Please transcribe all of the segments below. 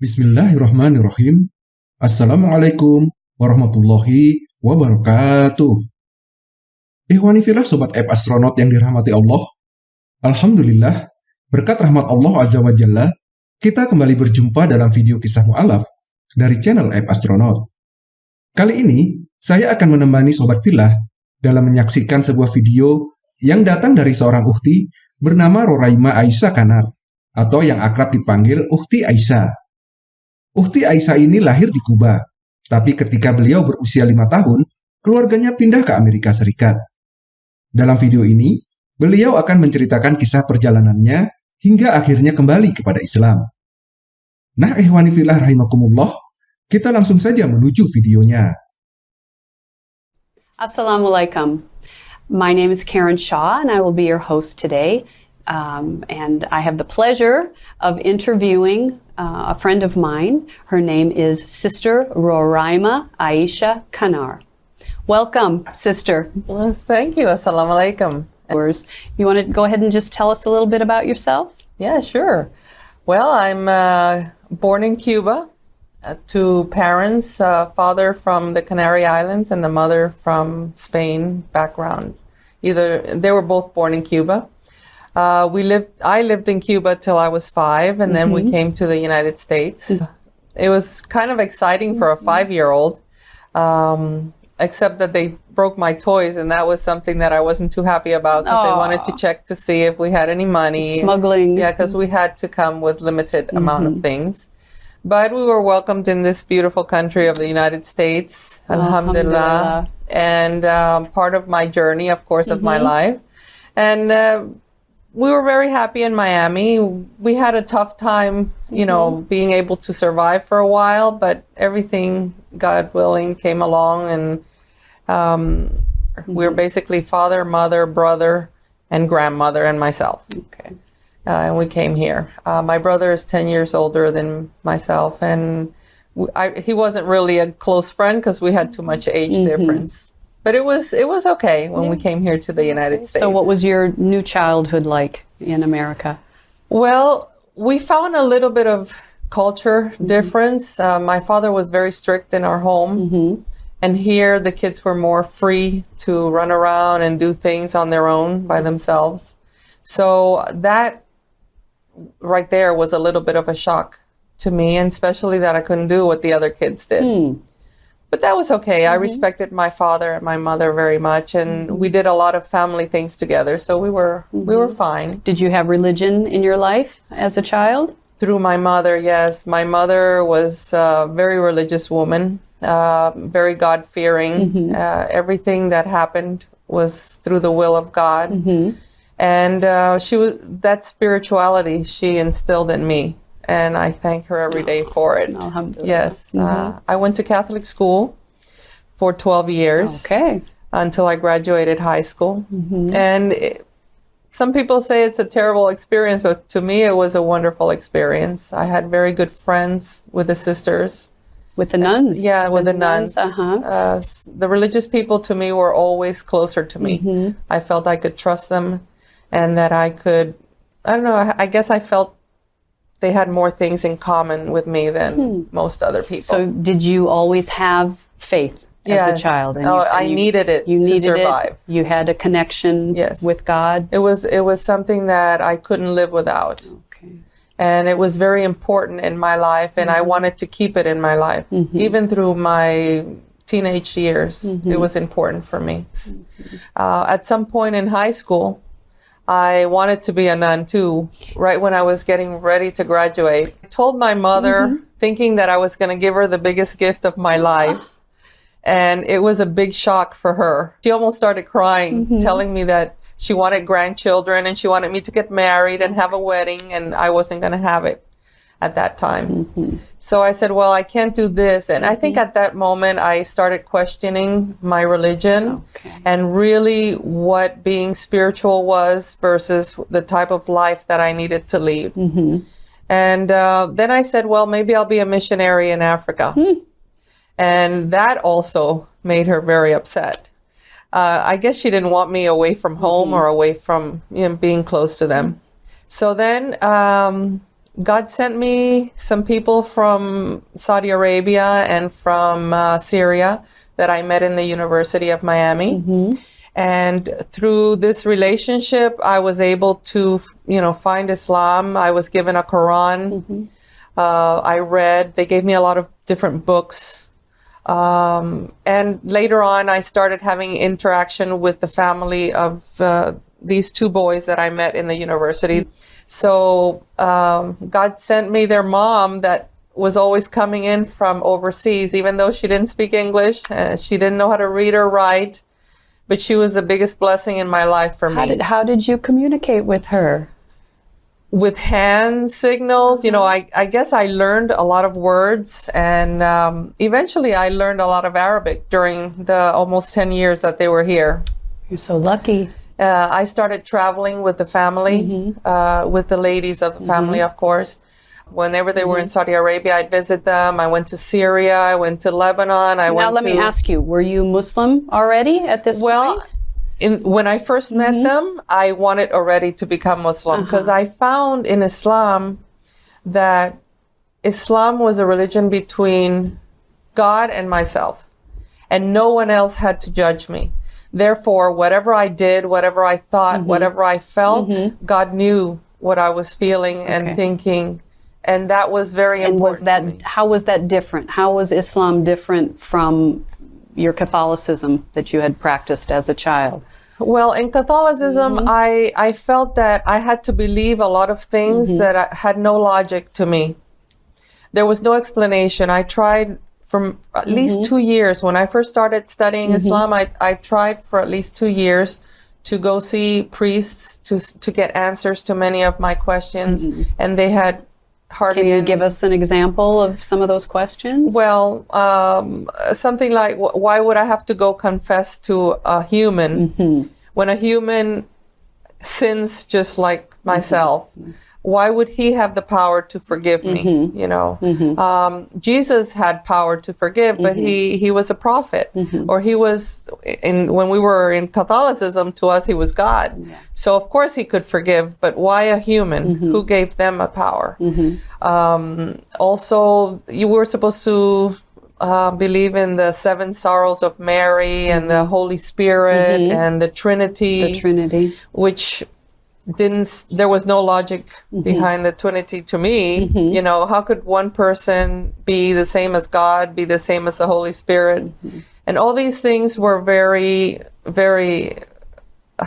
Bismillahirrahmanirrahim. Assalamualaikum warahmatullahi wabarakatuh. Ikhwani filah Sobat App Astronaut yang dirahmati Allah. Alhamdulillah, berkat rahmat Allah Azza wa Jalla, kita kembali berjumpa dalam video kisah mu'alaf dari channel App Astronaut. Kali ini, saya akan menemani Sobat Filah dalam menyaksikan sebuah video yang datang dari seorang ukti bernama Roraima Aisyah Kanar, atau yang akrab dipanggil Ukti Aisyah. Ukti Aisyah ini lahir di Kuba, tapi ketika beliau berusia lima tahun, keluarganya pindah ke Amerika Serikat. Dalam video ini, beliau akan menceritakan kisah perjalanannya hingga akhirnya kembali kepada Islam. Nah, ehwani filah rahimakumullah, kita langsung saja menuju videonya. Assalamualaikum. My name is Karen Shaw, and I will be your host today. Um, and I have the pleasure of interviewing uh, a friend of mine. Her name is Sister Roraima Aisha Kanar. Welcome, Sister. Well, thank you. Assalamu alaikum. You want to go ahead and just tell us a little bit about yourself? Yeah, sure. Well, I'm uh, born in Cuba uh, to parents, uh, father from the Canary Islands and the mother from Spain background. Either they were both born in Cuba. Uh, we lived. I lived in Cuba till I was five, and then we came to the United States. It was kind of exciting for a five-year-old, um, except that they broke my toys, and that was something that I wasn't too happy about because they wanted to check to see if we had any money. Smuggling. Yeah, because we had to come with limited amount of things. But we were welcomed in this beautiful country of the United States, alhamdulillah. Alhamdulillah. And um, part of my journey, of course, of my life. And uh, we were very happy in Miami. We had a tough time, you know, being able to survive for a while, but everything, God willing, came along and um, we are basically father, mother, brother, and grandmother, and myself Okay. uh, and we came here. Uh, my brother is 10 years older than myself, and I he wasn't really a close friend because we had too much age Mm-hmm. difference. But it was it was okay when we came here to the United States. So, what was your new childhood like in America? Well, we found a little bit of culture Mm-hmm. difference. Uh, my father was very strict in our home. Mm-hmm. And here the kids were more free to run around and do things on their own by themselves. So that right there was a little bit of a shock to me, and especially that I couldn't do what the other kids did. Hmm. But that was okay. I respected my father and my mother very much, and we did a lot of family things together. So we were we were fine. Did you have religion in your life as a child? Through my mother, yes. My mother was a very religious woman, uh, very God fearing. Uh, everything that happened was through the will of God. And uh, she was that spirituality she instilled in me. And I thank her every day for it. Alhamdulillah. Yes. Uh, I went to Catholic school for 12 years Okay. until I graduated high school. And it, some people say it's a terrible experience, but to me, it was a wonderful experience. I had very good friends with the sisters. With the nuns? Yeah, with the nuns. Uh-huh. Uh, the religious people to me were always closer to me. Mm-hmm. I felt I could trust them and that I could, I don't know, I, I guess I felt they had more things in common with me than most other people. Hmm. So, did you always have faith as a child? Oh, you- I needed it You to needed survive. it. You had a connection Yes. with God. it was it was something that I couldn't live without. Okay. and it was very important in my life and i wanted to keep it in my life even through my teenage years it was important for me uh, at some point in high school i wanted to be a nun too right when i was getting ready to graduate. I told my mother mm-hmm. thinking that i was going to give her the biggest gift of my life. And it was a big shock for her. She almost started crying mm-hmm. telling me that she wanted grandchildren and she wanted me to get married and have a wedding and i wasn't going to have it at that time. So i said well i can't do this. And i think at that moment i started questioning my religion Okay. and really what being spiritual was versus the type of life that i needed to lead. And uh, then i said well maybe i'll be a missionary in africa. And that also made her very upset. Uh, I guess she didn't want me away from home or away from you know, being close to them. So then um, God sent me some people from Saudi Arabia and from uh, Syria that I met in the University of Miami. And through this relationship, I was able to, you know, find Islam. I was given a Quran. Uh, I read. They gave me a lot of different books. Um, and later on, I started having interaction with the family of uh, these two boys that I met in the university. So um, God sent me their mom that was always coming in from overseas, even though she didn't speak English, uh, she didn't know how to read or write, but she was the biggest blessing in my life for How me. did, how did you communicate with her? with hand signals, you know, I, I guess I learned a lot of words and um, eventually I learned a lot of Arabic during the almost 10 years that they were here. You're so lucky. Uh, I started traveling with the family, mm-hmm. uh, with the ladies of the family, mm-hmm. of course. Whenever they were in mm-hmm. Saudi Arabia, I'd visit them. I went to Syria, I went to Lebanon, I Now, went let to. me ask you: Were you Muslim already at this Well, point? in, when I 1st met them, I wanted already to become Muslim uh-huh. because I found in Islam that Islam was a religion between God and myself, and no one else had to judge me. Therefore, whatever I did, whatever I thought, whatever I felt, God knew what I was feeling and Okay. thinking, and that was very And important was that how was that different? How was Islam different from your Catholicism that you had practiced as a child? Well, in Catholicism, Mm-hmm. I I felt that I had to believe a lot of things Mm-hmm. that I- had no logic to me. There was no explanation. I tried for at Mm-hmm. least two years when I first started studying Islam. I I tried for at least two years to go see priests to to get answers to many of my questions, and they had hardly Mm-hmm. Can you any. give us an example of some of those questions? Well, um, something like, why would I have to go confess to a human when a human sins just like myself? Why would he have the power to forgive me? Mm-hmm. You know, mm-hmm. um, Jesus had power to forgive, but he mm-hmm. he was a prophet, or he was in when we were in Catholicism. To us, he was God. So of course he could forgive, but why a human? Who gave them a power? Um, also, you were supposed to uh, believe in the seven sorrows of Mary and the Holy Spirit and the Trinity, the Trinity. which didn't there was no logic mm-hmm. behind the Trinity to me. Mm-hmm. You know, how could one person be the same as God, be the same as the Holy Spirit? Mm-hmm. And all these things were very, very uh,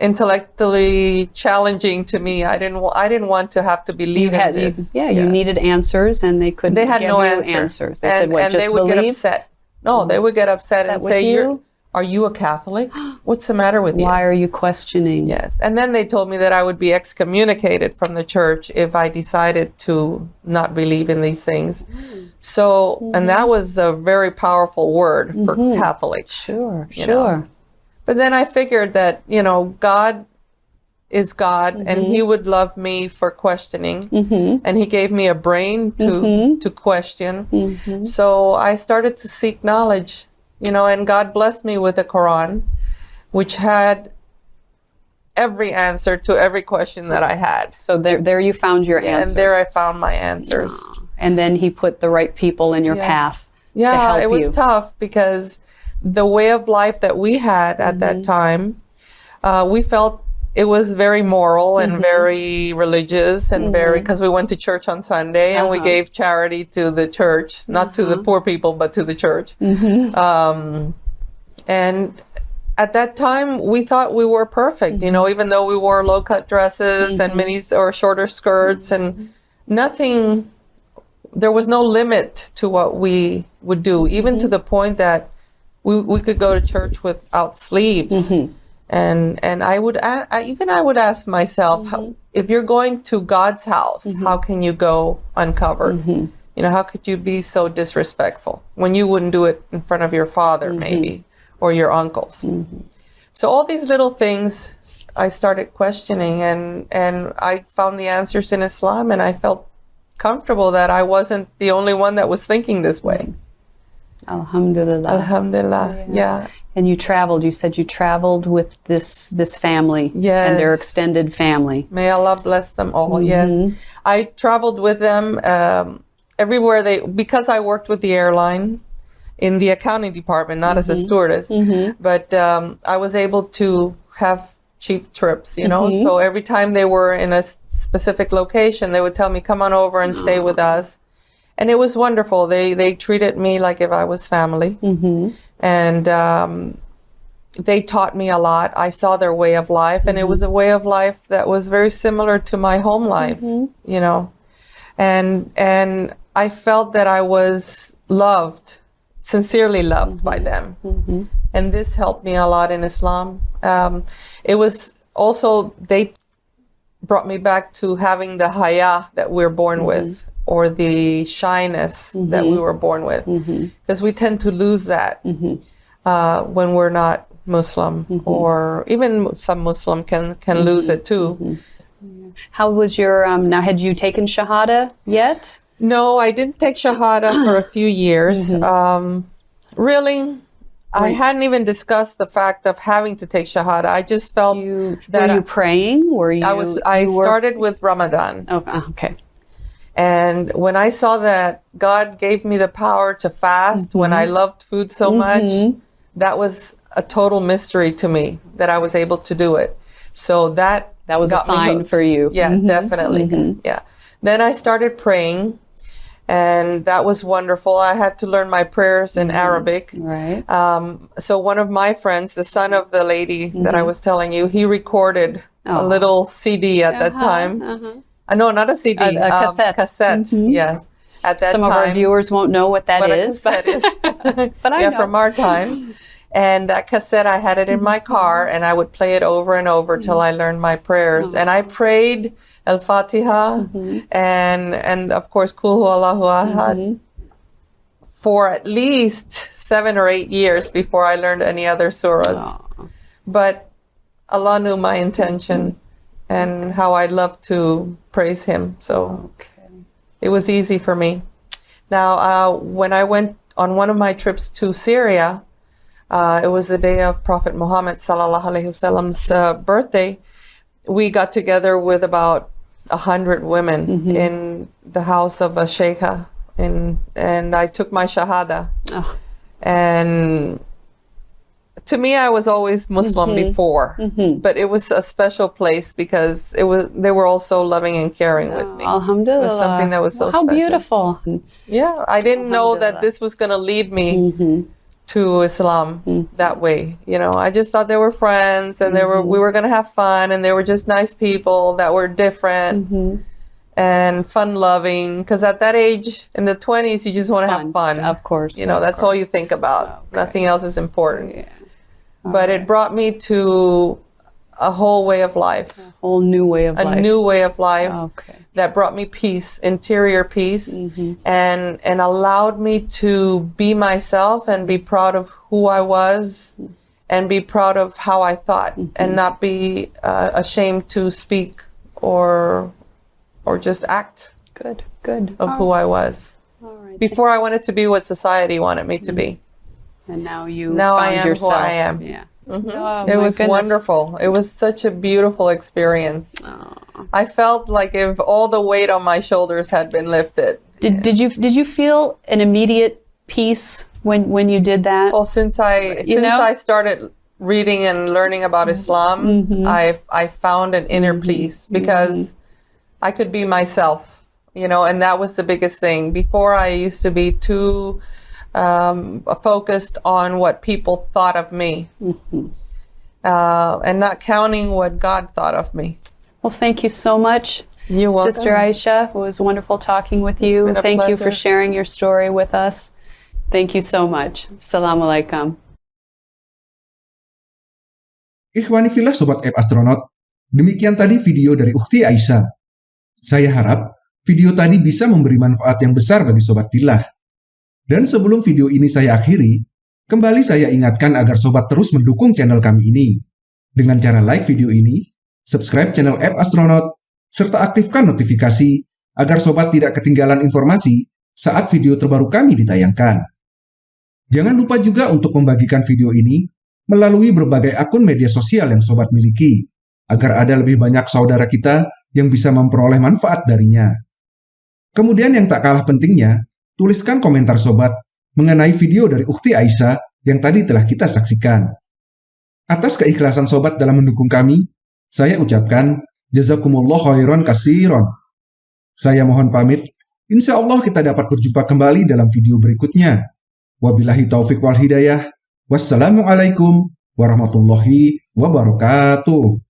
intellectually challenging to me. I didn't. I didn't want to have to believe in Had- you- this. yeah, you needed answers, and they couldn't. They had give no you answer. answers. They and, said, "What? and just they would get upset. No, they would get upset, Upset and say, you? "You're, you a Catholic? What's the matter with you?" Why are you questioning? Yes, and then they told me that I would be excommunicated from the church if I decided to not believe in these things. So, and that mm-hmm. was a very powerful word for mm-hmm. Catholics. Sure, sure. know. But then I figured that, you know, God is God and mm-hmm. he would love me for questioning and he gave me a brain to to question. So I started to seek knowledge, you know, and God blessed me with a Quran which had every answer to every question that I had. So there, there you found your answers. And there I found my answers. And then he put the right people in your Yes. path to Yeah, it was you. tough because the way of life that we had at that Mm-hmm. time, uh, we felt it was very moral Mm-hmm. and very religious and very because we went to church on Sunday and we Uh-huh. gave charity to the church, not to the poor people, but to the church. Mm-hmm. Um, and at that time, we thought we were perfect, you Mm-hmm. know, even though we wore low cut dresses and minis or shorter skirts Mm-hmm. and nothing there was no limit to what we would do, even Mm-hmm. to the point that we, we could go to church without sleeves. Mm-hmm. And and I would a- I, even I would ask myself, Mm-hmm. if you're going to God's house, how can you go uncovered? Mm-hmm. You know, how could you be so disrespectful when you wouldn't do it in front of your father, Mm-hmm. maybe, or your uncles? So all these little things I started questioning, and and I found the answers in Islam, and I felt comfortable that I wasn't the only one that was thinking this way. Alhamdulillah. Alhamdulillah. Yeah. And you traveled. You said you traveled with this this family and their extended family. May Allah bless them all. Yes, I traveled with them um, everywhere they because I worked with the airline in the accounting department, not as a stewardess, but um, I was able to have cheap trips. You know, so every time they were in a specific location, they would tell me, "Come on over and stay with us." And it was wonderful. They they treated me like if I was family, mm-hmm. and um, they taught me a lot. I saw their way of life, and it mm-hmm. was a way of life that was very similar to my home life, mm-hmm. you know. And and I felt that I was loved, sincerely loved by them, and this helped me a lot in Islam. Um, it was also they brought me back to having the haya that we're born with or the shyness that we were born with because we tend to lose that uh, when we're not muslim or even some muslim can can lose it too How was your um, now? Had you taken shahada yet? no i didn't take shahada for a few years um, really I hadn't even discussed the fact of having to take shahada. I just felt You that were you I- praying? Were you? I was. I started with Ramadan, Oh, uh, okay. And when I saw that God gave me the power to fast when I mm-hmm. loved food so much, mm-hmm. that was a total mystery to me that I was able to do it. So that That was a sign for you. Yeah, mm-hmm. definitely. Yeah. Then I started praying, and that was wonderful. I had to learn my prayers in Arabic. Right. Um, so one of my friends, the son of the lady that I was telling you, he recorded a Oh. little CD at that uh-huh. time. Uh, Uh, no, not a CD. A- a um, cassette. Cassette. Mm-hmm. Yes. At that time. Some time. of our viewers won't know what that what a is, cassette is. but I yeah, know. from our time. And that cassette, I had it in my mm-hmm. car, and I would play it over and over mm-hmm. till I learned my prayers. And I prayed Al Fatiha, and and of course, Kul Hu Allahu Ahad, for at least seven or eight years before I learned any other surahs. But Allah knew my intention and how I love to praise Him. So Okay. it was easy for me. Now, uh, when I went on one of my trips to Syria, uh, it was the day of Prophet Muhammad sallallahu alaihi wasallam's uh, birthday. We got together with about a hundred women in the house of a sheikha, in, and I took my shahada. Oh. And to me, I was always Muslim mm-hmm. before, mm-hmm. but it was a special place because it was they were all so loving and caring with me. Alhamdulillah. something that was so How special. beautiful. Yeah, I didn't know that this was going to lead me mm-hmm. to Islam mm. that way. You know, I just thought they were friends and they were we were going to have fun and they were just nice people that were different and fun loving because at that age in the 20s you just want to have fun. Of course. You know, that's all you think about. Oh, Nothing else is important. Yeah. But it brought me to a whole way of life, A Whole new way of a life. A new way of life Okay. that brought me peace, interior peace, Mm-hmm. and and allowed me to be myself and be proud of who I was, and be proud of how I thought, Mm-hmm. and not be uh, ashamed to speak or or just act Good. Good. of who I was. All right. Before I wanted to be what society wanted me to be. And now you Now I found am who yourself. I am. Yeah. Mm-hmm. Oh, it was goodness. wonderful. It was such a beautiful experience. Oh. I felt like if all the weight on my shoulders had been lifted. Did, did you did you feel an immediate peace when when you did that? Well, since I since know? I started reading and learning about mm-hmm. Islam, mm-hmm. I I found an inner peace because I could be myself, you know, and that was the biggest thing. Before I used to be too um, focused on what people thought of me, uh, and not counting what God thought of me. Well, thank you so much, You're welcome. Sister Aisha. It was wonderful talking with you. been a Thank you for sharing your story with us. Thank you so much. Assalamu alaikum. Ikhwani filah Sobat App Astronaut, demikian tadi video dari Ukti Aisyah. Saya harap video tadi bisa memberi manfaat yang besar bagi Sobat Filah. Dan sebelum video ini saya akhiri, kembali saya ingatkan agar Sobat terus mendukung channel kami ini. Dengan cara like video ini, subscribe channel App Astronaut, serta aktifkan notifikasi agar Sobat tidak ketinggalan informasi saat video terbaru kami ditayangkan. Jangan lupa juga untuk membagikan video ini melalui berbagai akun media sosial yang sobat miliki, agar ada lebih banyak saudara kita yang bisa memperoleh manfaat darinya. Kemudian yang tak kalah pentingnya, tuliskan komentar sobat mengenai video dari Ukti Aisyah yang tadi telah kita saksikan. Atas keikhlasan sobat dalam mendukung kami, saya ucapkan jazakumullah khairan kasiron. Saya mohon pamit, insya Allah kita dapat berjumpa kembali dalam video berikutnya. Wabillahi taufik wal hidayah. Wassalamualaikum warahmatullahi wabarakatuh.